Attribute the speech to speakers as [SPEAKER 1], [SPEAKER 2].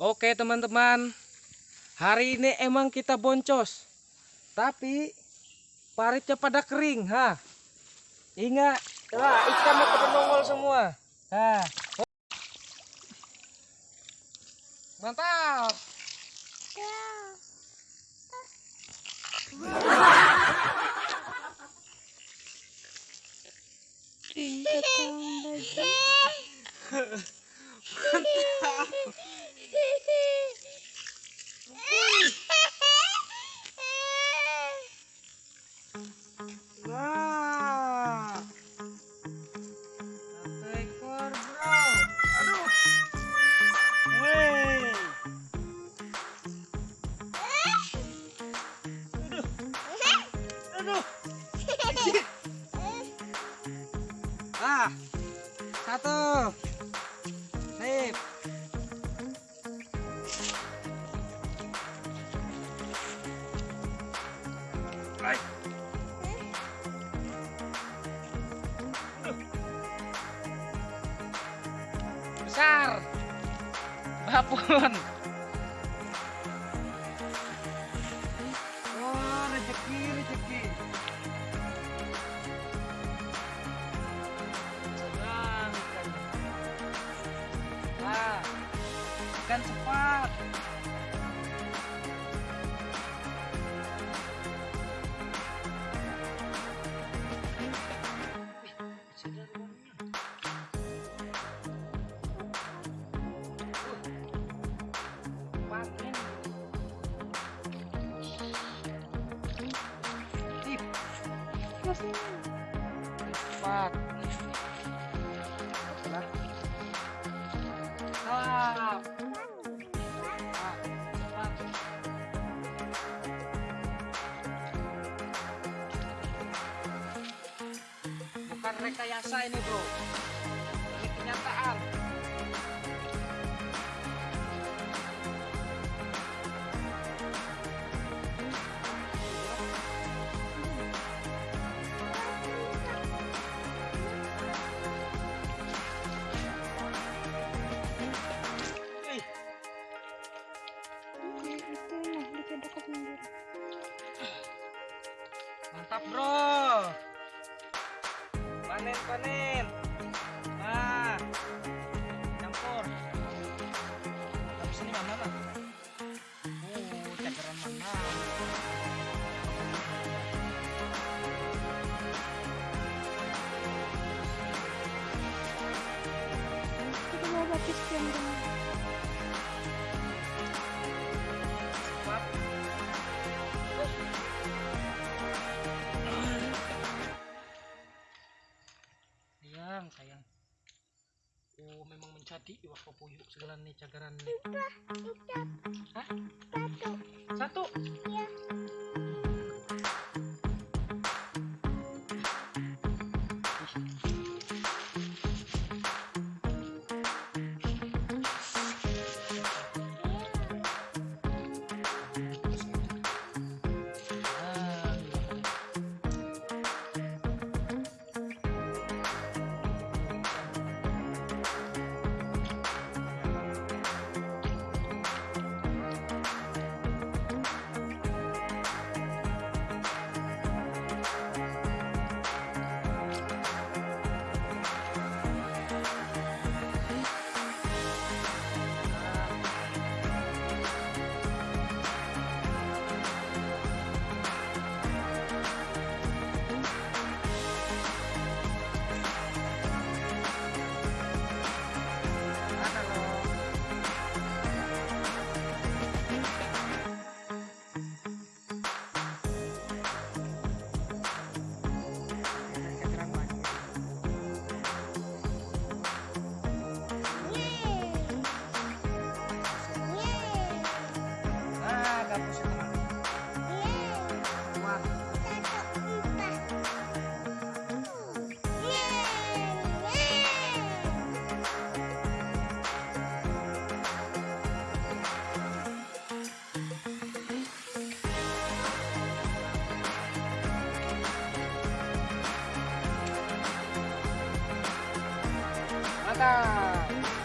[SPEAKER 1] Oke teman-teman, hari ini emang kita boncos, tapi paritnya pada kering, ha. Ingat, wah ikannya pada nongol semua. Ha. Mantap. Wah. Satu bro. Aduh. Ah. Satu. Sip. Baik. Besar. Bapun wah rezeki rezeki. Sedang ikan Stop. Ah, cepat. bukan rekayasa ini bro Mantap bro. Panen panen. Nah, campur. Tapi sini mana lah? Oh, cakaran mana? Cepat. Sayang, sayang. Oh, memang mencadi wah puyuk segala nih cakaran nih. Hah? Satu. Mantap.